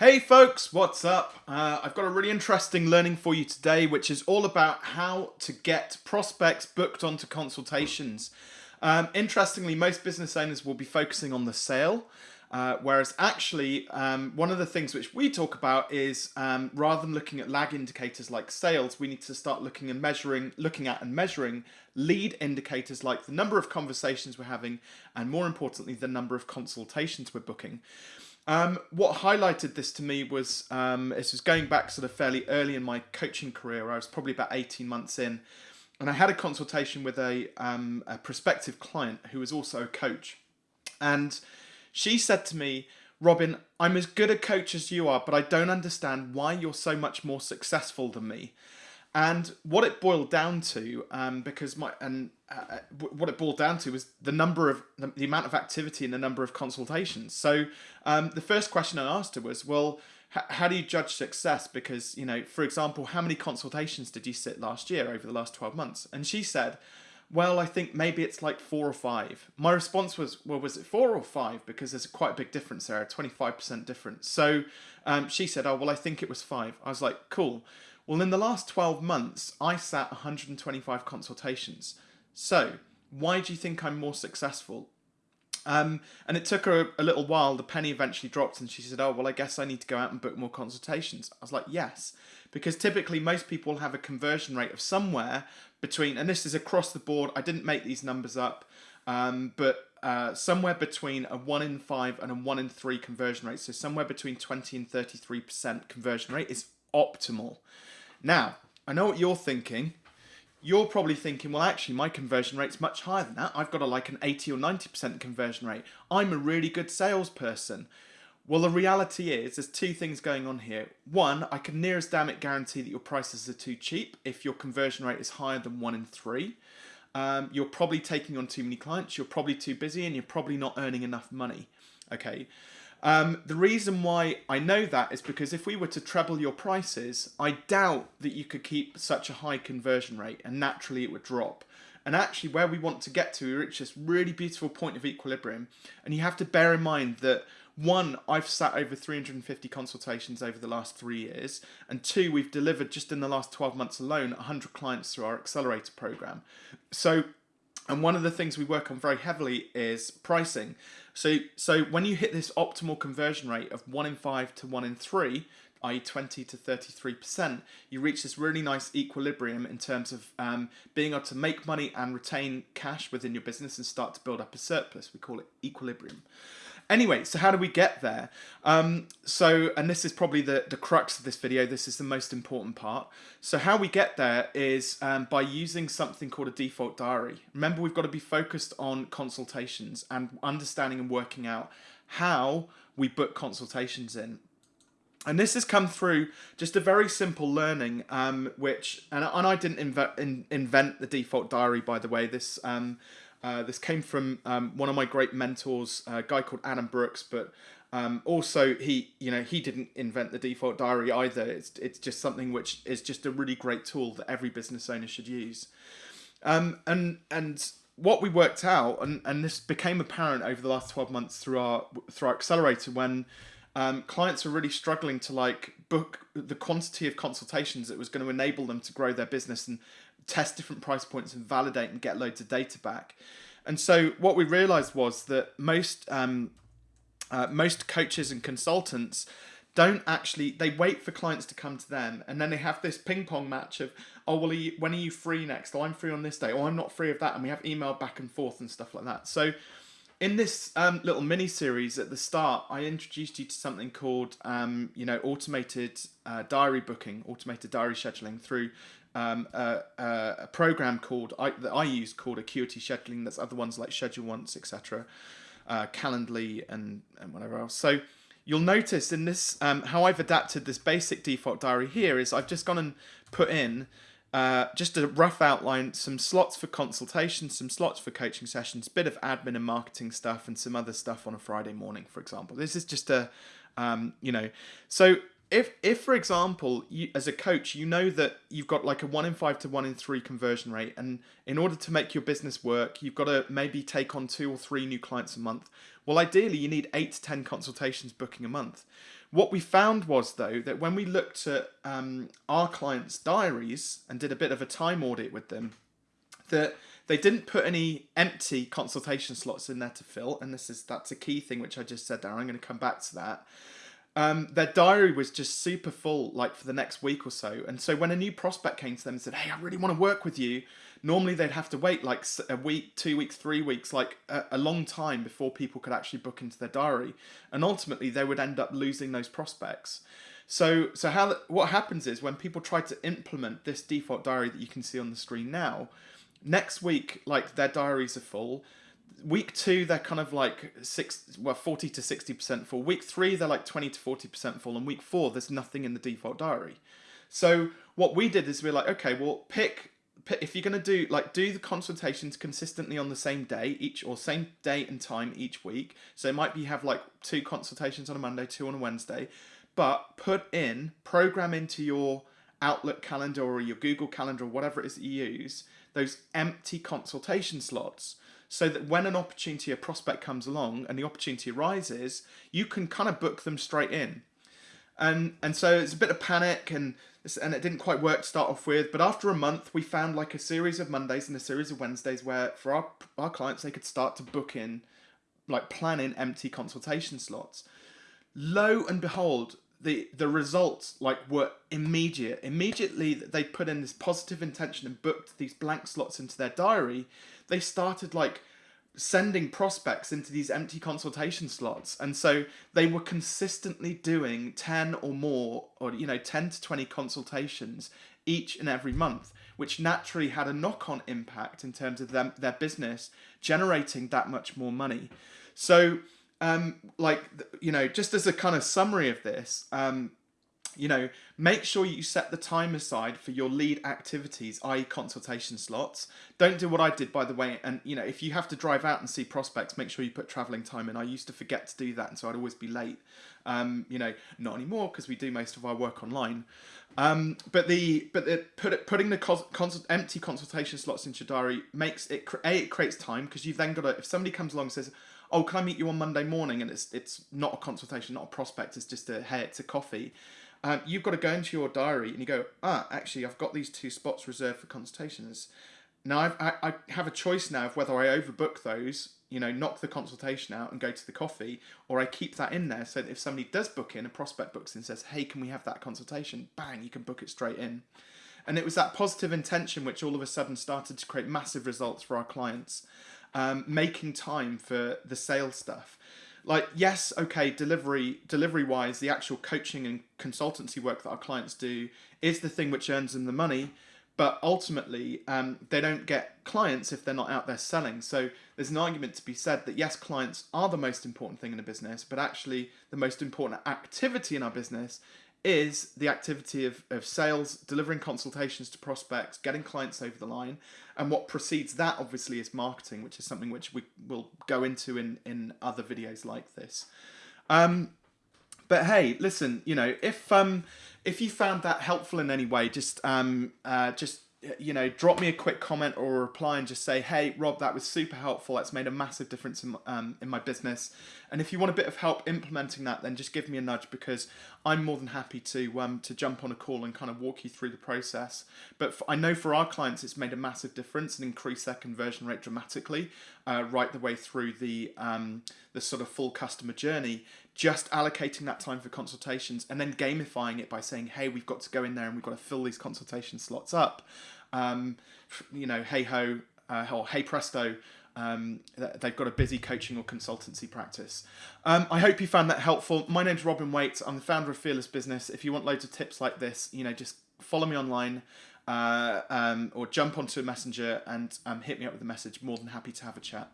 Hey folks, what's up? Uh, I've got a really interesting learning for you today, which is all about how to get prospects booked onto consultations. Um, interestingly, most business owners will be focusing on the sale, uh, whereas actually, um, one of the things which we talk about is um, rather than looking at lag indicators like sales, we need to start looking and measuring, looking at and measuring lead indicators like the number of conversations we're having, and more importantly, the number of consultations we're booking. Um, what highlighted this to me was um, this was going back sort of fairly early in my coaching career. I was probably about 18 months in, and I had a consultation with a, um, a prospective client who was also a coach. And she said to me, Robin, I'm as good a coach as you are, but I don't understand why you're so much more successful than me. And what it boiled down to, um, because my and uh, uh what it boiled down to was the number of the, amount of activity and the number of consultations. So um, the first question I asked her was, well, how do you judge success? Because you know, for example, how many consultations did you sit last year over the last twelve months? And she said, well, I think maybe it's like four or five. My response was, well, was it four or five? Because there's quite a big difference there, a 25% difference. So um, she said, oh, well, I think it was five. I was like, cool. Well, in the last 12 months, I sat 125 consultations. So, why do you think I'm more successful? Um, and it took her a, little while. The penny eventually dropped, and she said, "Oh, well, I guess I need to go out and book more consultations." I was like, "Yes," because typically most people have a conversion rate of somewhere between, and this is across the board. I didn't make these numbers up, um, but uh, somewhere between a one in five and a one in three conversion rate. So somewhere between twenty and thirty-three percent conversion rate is optimal. Now, I know what you're thinking. You're probably thinking, well, actually, my conversion rate's much higher than that. I've got a, like an 80 or 90% conversion rate. I'm a really good salesperson. Well, the reality is there's two things going on here. One, I can near as damn it guarantee that your prices are too cheap if your conversion rate is higher than one in three. Um, you're probably taking on too many clients, you're probably too busy, and you're probably not earning enough money. Okay. Um, the reason why I know that is because if we were to treble your prices, I doubt that you could keep such a high conversion rate and naturally it would drop. And actually where we want to get to, we reach this really beautiful point of equilibrium. And you have to bear in mind that one, I've sat over 350 consultations over the last three years. And two, we've delivered just in the last 12 months alone 100 clients through our accelerator program. So and one of the things we work on very heavily is pricing. So, so when you hit this optimal conversion rate of one in five to one in three, i.e. 20 to 33%, you reach this really nice equilibrium in terms of um, being able to make money and retain cash within your business and start to build up a surplus. We call it equilibrium. Anyway, so how do we get there? Um, so, and this is probably the, the crux of this video, this is the most important part. So how we get there is um, by using something called a default diary. Remember, we've got to be focused on consultations and understanding and working out how we book consultations in. And this has come through just a very simple learning, um, which, and, and I didn't invent, in, invent the default diary, by the way, this um, uh, this came from um, one of my great mentors, a guy called Adam Brooks, but um, also he, you know, he didn't invent the default diary either. It's it's just something which is just a really great tool that every business owner should use. Um, and and what we worked out, and, and this became apparent over the last twelve months through our through our accelerator when. Um, clients were really struggling to like book the quantity of consultations that was going to enable them to grow their business and test different price points and validate and get loads of data back. And so what we realized was that most um, uh, most coaches and consultants don't actually they wait for clients to come to them and then they have this ping pong match of oh well are you, when are you free next? Oh i'm free on this day. Oh i'm not free of that. And we have email back and forth and stuff like that. So in this um, little mini series at the start i introduced you to something called um, you know automated uh, diary booking automated diary scheduling through um, a, a, program called I, that I use called Acuity Scheduling. There's other ones like Schedule Once, etc., uh, Calendly, and and whatever else. So you'll notice in this um, how I've adapted this basic default diary here is I've just gone and put in uh, just a rough outline, some slots for consultations, some slots for coaching sessions, bit of admin and marketing stuff, and some other stuff on a Friday morning, for example. This is just a, um, you know, so if if for example you as a coach you know that you've got like a one in five to one in three conversion rate and in order to make your business work you've got to maybe take on two or three new clients a month Well, ideally, you need eight to 10 consultations booking a month. What we found was, though, that when we looked at um, our clients' diaries and did a bit of a time audit with them, that they didn't put any empty consultation slots in there to fill, and this is that's a key thing which I just said there. I'm going to come back to that. Um, their diary was just super full, like for the next week or so. And so when a new prospect came to them and said, "Hey, I really want to work with you," normally they'd have to wait like a week, two weeks, three weeks, like a, a long time before people could actually book into their diary, and ultimately they would end up losing those prospects. So, so how what happens is when people try to implement this default diary that you can see on the screen now, next week, like their diaries are full week two they're kind of like six well 40 to 60 percent full. Week three they're like 20 to 40 percent full. And week four there's nothing in the default diary. So what we did is we are like okay well pick, if you're going to do like do the consultations consistently on the same day each or same day and time each week. So it might be have like two consultations on a monday two on a wednesday. But put in program into your outlook calendar or your google calendar or whatever it is that you use those empty consultation slots so that when an opportunity, a prospect comes along and the opportunity arises, you can kind of book them straight in. And and so it's a bit of panic and and it didn't quite work to start off with. But after a month, we found like a series of Mondays and a series of Wednesdays where for our our clients they could start to book in, like plan in empty consultation slots. Lo and behold, the the results like were immediate. Immediately that they put in this positive intention and booked these blank slots into their diary they started like sending prospects into these empty consultation slots and so they were consistently doing 10 or more or you know 10 to 20 consultations each and every month which naturally had a knock-on impact in terms of them their business generating that much more money so um like you know just as a kind of summary of this um you know, make sure you set the time aside for your lead activities, i.e. consultation slots. Don't do what I did, by the way. And, you know, if you have to drive out and see prospects, make sure you put traveling time in. I used to forget to do that. And so I'd always be late. Um, you know, not anymore because we do most of our work online. Um, but the but the put putting the cons, empty consultation slots into your diary makes it a it creates time because you've then got to if somebody comes along and says oh can I meet you on Monday morning and it's it's not a consultation not a prospect it's just a hey it's a coffee um, you've got to go into your diary and you go, ah, actually, I've got these two spots reserved for consultations. Now I've, I, I have a choice now of whether I overbook those, you know, knock the consultation out and go to the coffee, or I keep that in there so that if somebody does book in, a prospect books in and says, hey, can we have that consultation? Bang, you can book it straight in. And it was that positive intention which all of a sudden started to create massive results for our clients, um, making time for the sales stuff. Like yes okay delivery delivery wise the actual coaching and consultancy work that our clients do is the thing which earns them the money but ultimately um, they don't get clients if they're not out there selling. So there's an argument to be said that yes clients are the most important thing in a business but actually the most important activity in our business is the activity of, of sales, delivering consultations to prospects, getting clients over the line. And what precedes that, obviously, is marketing, which is something which we will go into in, in other videos like this. Um, but hey, listen, you know, if um, if you found that helpful in any way, just um, uh, just you know, drop me a quick comment or a reply and just say, hey, Rob, that was super helpful. That's made a massive difference in, um, in my business. And if you want a bit of help implementing that, then just give me a nudge because I'm more than happy to um, to jump on a call and kind of walk you through the process. But for, I know for our clients, it's made a massive difference and increased their conversion rate dramatically uh, right the way through the, um, the sort of full customer journey just allocating that time for consultations and then gamifying it by saying, hey, we've got to go in there and we've got to fill these consultation slots up. Um, you know, hey ho, uh, or hey presto, um, they've got a busy coaching or consultancy practice. Um, I hope you found that helpful. My name's Robin Waite. I'm the founder of Fearless Business. If you want loads of tips like this, you know, just follow me online uh, um, or jump onto a messenger and um, hit me up with a message. More than happy to have a chat.